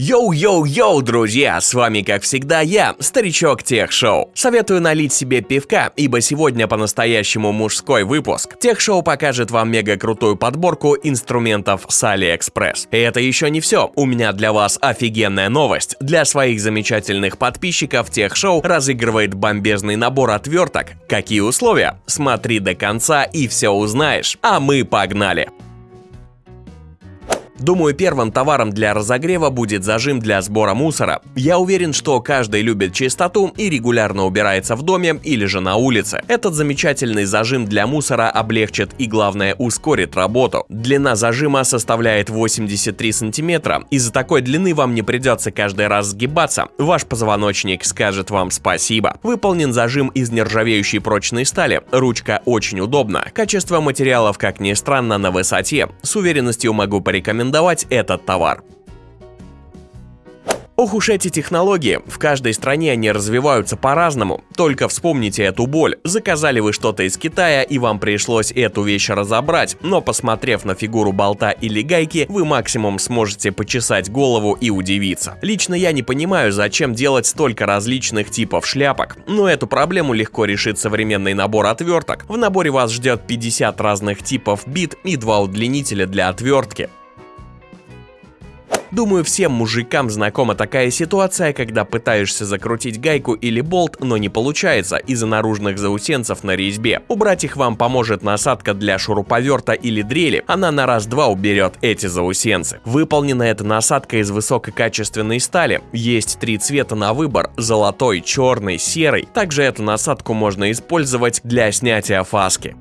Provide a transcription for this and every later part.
Йоу-йоу-йоу, друзья! С вами, как всегда, я, Старичок Тех Шоу. Советую налить себе пивка, ибо сегодня по-настоящему мужской выпуск. Тех Шоу покажет вам мега крутую подборку инструментов с AliExpress. И это еще не все. У меня для вас офигенная новость. Для своих замечательных подписчиков Тех Шоу разыгрывает бомбезный набор отверток. Какие условия? Смотри до конца и все узнаешь. А мы погнали! Думаю, первым товаром для разогрева будет зажим для сбора мусора. Я уверен, что каждый любит чистоту и регулярно убирается в доме или же на улице. Этот замечательный зажим для мусора облегчит и, главное, ускорит работу. Длина зажима составляет 83 сантиметра. Из-за такой длины вам не придется каждый раз сгибаться. Ваш позвоночник скажет вам спасибо. Выполнен зажим из нержавеющей прочной стали. Ручка очень удобна. Качество материалов, как ни странно, на высоте. С уверенностью могу порекомендовать порекомендовать этот товар. Ох уж эти технологии, в каждой стране они развиваются по-разному. Только вспомните эту боль. Заказали вы что-то из Китая и вам пришлось эту вещь разобрать, но посмотрев на фигуру болта или гайки, вы максимум сможете почесать голову и удивиться. Лично я не понимаю, зачем делать столько различных типов шляпок, но эту проблему легко решит современный набор отверток. В наборе вас ждет 50 разных типов бит и два удлинителя для отвертки. Думаю, всем мужикам знакома такая ситуация, когда пытаешься закрутить гайку или болт, но не получается из-за наружных заусенцев на резьбе. Убрать их вам поможет насадка для шуруповерта или дрели, она на раз-два уберет эти заусенцы. Выполнена эта насадка из высококачественной стали. Есть три цвета на выбор – золотой, черный, серый. Также эту насадку можно использовать для снятия фаски.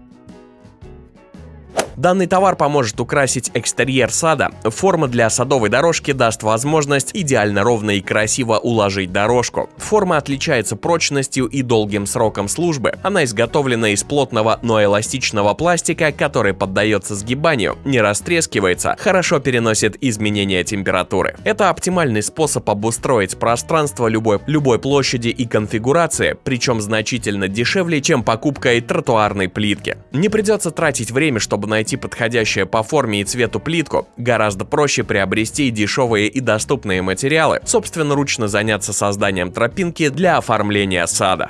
Данный товар поможет украсить экстерьер сада. Форма для садовой дорожки даст возможность идеально ровно и красиво уложить дорожку. Форма отличается прочностью и долгим сроком службы. Она изготовлена из плотного, но эластичного пластика, который поддается сгибанию, не растрескивается, хорошо переносит изменения температуры. Это оптимальный способ обустроить пространство любой, любой площади и конфигурации, причем значительно дешевле, чем покупкой тротуарной плитки. Не придется тратить время, чтобы найти найти подходящее по форме и цвету плитку, гораздо проще приобрести дешевые и доступные материалы, собственноручно заняться созданием тропинки для оформления сада.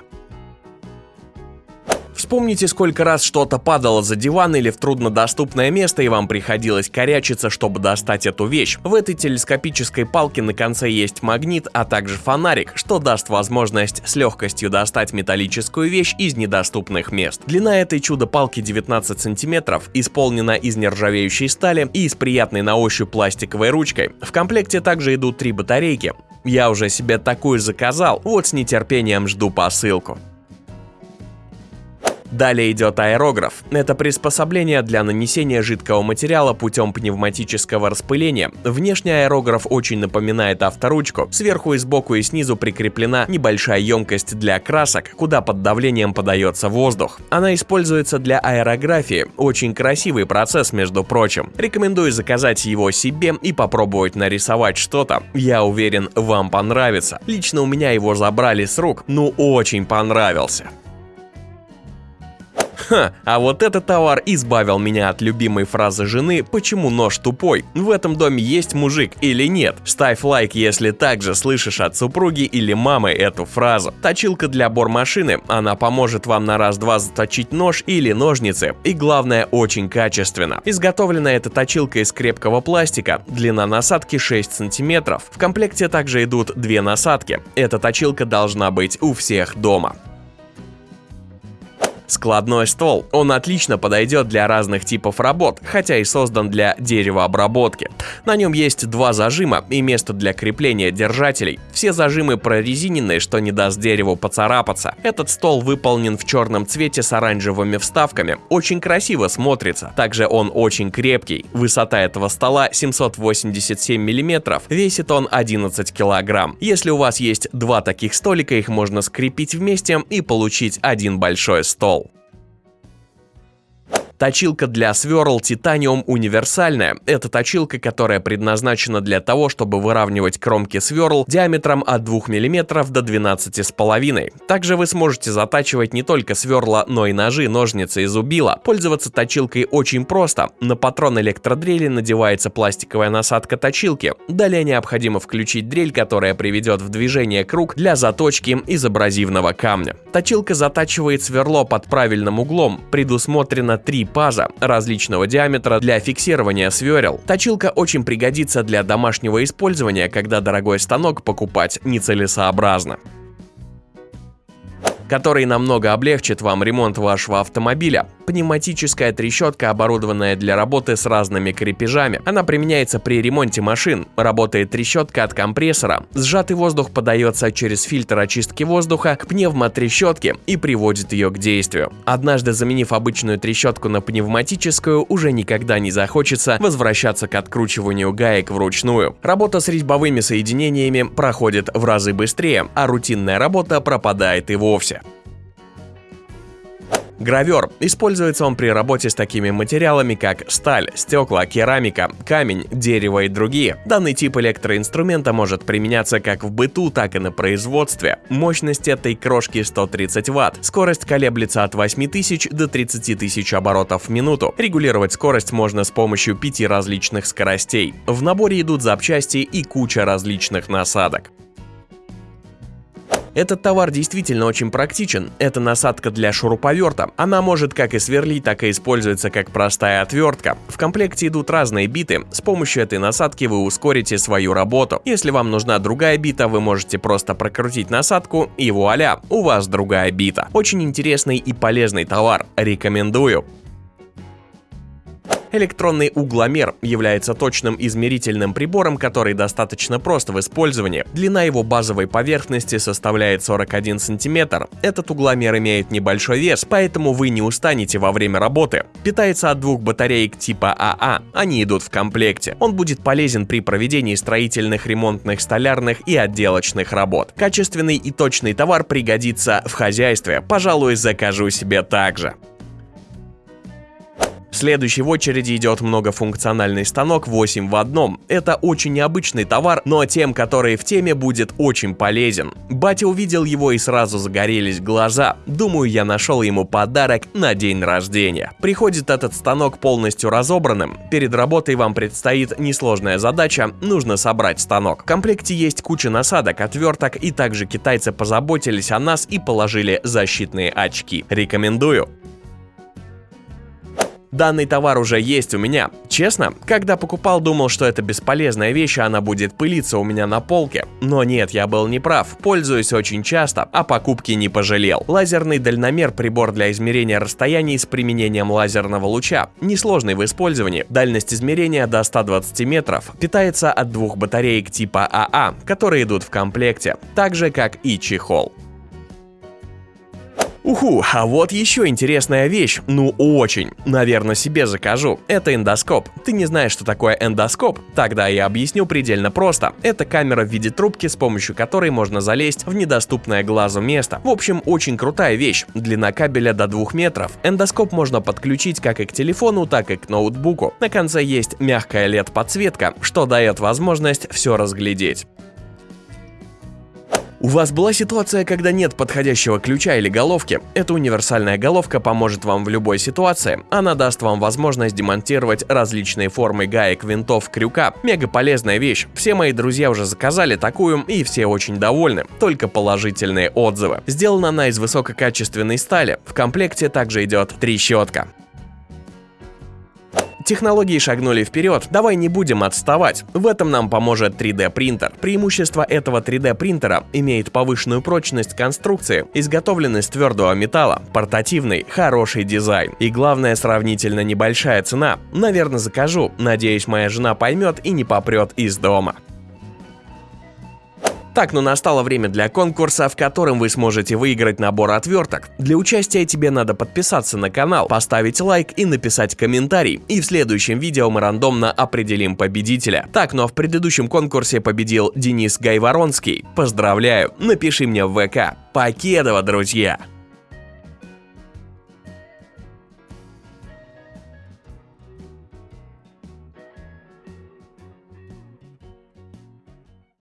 Вспомните, сколько раз что-то падало за диван или в труднодоступное место, и вам приходилось корячиться, чтобы достать эту вещь. В этой телескопической палке на конце есть магнит, а также фонарик, что даст возможность с легкостью достать металлическую вещь из недоступных мест. Длина этой чудо-палки 19 сантиметров, исполнена из нержавеющей стали и с приятной на ощупь пластиковой ручкой. В комплекте также идут три батарейки. Я уже себе такую заказал, вот с нетерпением жду посылку. Далее идет аэрограф. Это приспособление для нанесения жидкого материала путем пневматического распыления. Внешний аэрограф очень напоминает авторучку. Сверху и сбоку и снизу прикреплена небольшая емкость для красок, куда под давлением подается воздух. Она используется для аэрографии. Очень красивый процесс, между прочим. Рекомендую заказать его себе и попробовать нарисовать что-то. Я уверен, вам понравится. Лично у меня его забрали с рук, ну очень понравился. Ха, а вот этот товар избавил меня от любимой фразы жены «Почему нож тупой?» В этом доме есть мужик или нет? Ставь лайк, если также слышишь от супруги или мамы эту фразу. Точилка для бормашины, она поможет вам на раз-два заточить нож или ножницы. И главное, очень качественно. Изготовлена эта точилка из крепкого пластика, длина насадки 6 сантиметров. В комплекте также идут две насадки. Эта точилка должна быть у всех дома. Складной стол. Он отлично подойдет для разных типов работ, хотя и создан для деревообработки. На нем есть два зажима и место для крепления держателей. Все зажимы прорезиненные, что не даст дереву поцарапаться. Этот стол выполнен в черном цвете с оранжевыми вставками. Очень красиво смотрится. Также он очень крепкий. Высота этого стола 787 мм, весит он 11 кг. Если у вас есть два таких столика, их можно скрепить вместе и получить один большой стол. Точилка для сверл Titanium универсальная. Это точилка, которая предназначена для того, чтобы выравнивать кромки сверл диаметром от 2 мм до 12,5. Также вы сможете затачивать не только сверла, но и ножи, ножницы и зубила. Пользоваться точилкой очень просто. На патрон электродрели надевается пластиковая насадка точилки. Далее необходимо включить дрель, которая приведет в движение круг для заточки из абразивного камня. Точилка затачивает сверло под правильным углом. Предусмотрено три паза различного диаметра для фиксирования сверел. Точилка очень пригодится для домашнего использования, когда дорогой станок покупать нецелесообразно который намного облегчит вам ремонт вашего автомобиля. Пневматическая трещотка, оборудованная для работы с разными крепежами. Она применяется при ремонте машин. Работает трещотка от компрессора. Сжатый воздух подается через фильтр очистки воздуха к пневмотрещотке и приводит ее к действию. Однажды заменив обычную трещотку на пневматическую, уже никогда не захочется возвращаться к откручиванию гаек вручную. Работа с резьбовыми соединениями проходит в разы быстрее, а рутинная работа пропадает и вовсе. Гравер. Используется он при работе с такими материалами, как сталь, стекла, керамика, камень, дерево и другие. Данный тип электроинструмента может применяться как в быту, так и на производстве. Мощность этой крошки 130 Вт. Скорость колеблется от 8000 до 30 тысяч оборотов в минуту. Регулировать скорость можно с помощью пяти различных скоростей. В наборе идут запчасти и куча различных насадок. Этот товар действительно очень практичен. Это насадка для шуруповерта. Она может как и сверлить, так и используется как простая отвертка. В комплекте идут разные биты. С помощью этой насадки вы ускорите свою работу. Если вам нужна другая бита, вы можете просто прокрутить насадку и вуаля, у вас другая бита. Очень интересный и полезный товар. Рекомендую. Электронный угломер является точным измерительным прибором, который достаточно прост в использовании. Длина его базовой поверхности составляет 41 см. Этот угломер имеет небольшой вес, поэтому вы не устанете во время работы. Питается от двух батареек типа АА, а. они идут в комплекте. Он будет полезен при проведении строительных, ремонтных, столярных и отделочных работ. Качественный и точный товар пригодится в хозяйстве. Пожалуй, закажу себе также. Следующий в очереди идет многофункциональный станок 8 в одном. Это очень необычный товар, но тем, которые в теме, будет очень полезен. Батя увидел его и сразу загорелись глаза. Думаю, я нашел ему подарок на день рождения. Приходит этот станок полностью разобранным. Перед работой вам предстоит несложная задача, нужно собрать станок. В комплекте есть куча насадок, отверток и также китайцы позаботились о нас и положили защитные очки. Рекомендую. Данный товар уже есть у меня. Честно, когда покупал, думал, что это бесполезная вещь, она будет пылиться у меня на полке. Но нет, я был неправ. Пользуюсь очень часто, а покупки не пожалел. Лазерный дальномер – прибор для измерения расстояний с применением лазерного луча. Несложный в использовании. Дальность измерения до 120 метров. Питается от двух батареек типа АА, а, которые идут в комплекте. Так же, как и чехол. Уху, а вот еще интересная вещь, ну очень, наверное себе закажу, это эндоскоп. Ты не знаешь, что такое эндоскоп? Тогда я объясню предельно просто. Это камера в виде трубки, с помощью которой можно залезть в недоступное глазу место. В общем, очень крутая вещь, длина кабеля до 2 метров. Эндоскоп можно подключить как и к телефону, так и к ноутбуку. На конце есть мягкая LED-подсветка, что дает возможность все разглядеть. У вас была ситуация, когда нет подходящего ключа или головки? Эта универсальная головка поможет вам в любой ситуации. Она даст вам возможность демонтировать различные формы гаек, винтов, крюка. Мега полезная вещь. Все мои друзья уже заказали такую и все очень довольны. Только положительные отзывы. Сделана она из высококачественной стали. В комплекте также идет трещотка. Технологии шагнули вперед, давай не будем отставать. В этом нам поможет 3D принтер. Преимущество этого 3D принтера имеет повышенную прочность конструкции, изготовленный из твердого металла, портативный, хороший дизайн и главное сравнительно небольшая цена. Наверное закажу, надеюсь моя жена поймет и не попрет из дома. Так, ну настало время для конкурса, в котором вы сможете выиграть набор отверток. Для участия тебе надо подписаться на канал, поставить лайк и написать комментарий. И в следующем видео мы рандомно определим победителя. Так, ну а в предыдущем конкурсе победил Денис Гайворонский. Поздравляю, напиши мне в ВК. Покедова, друзья!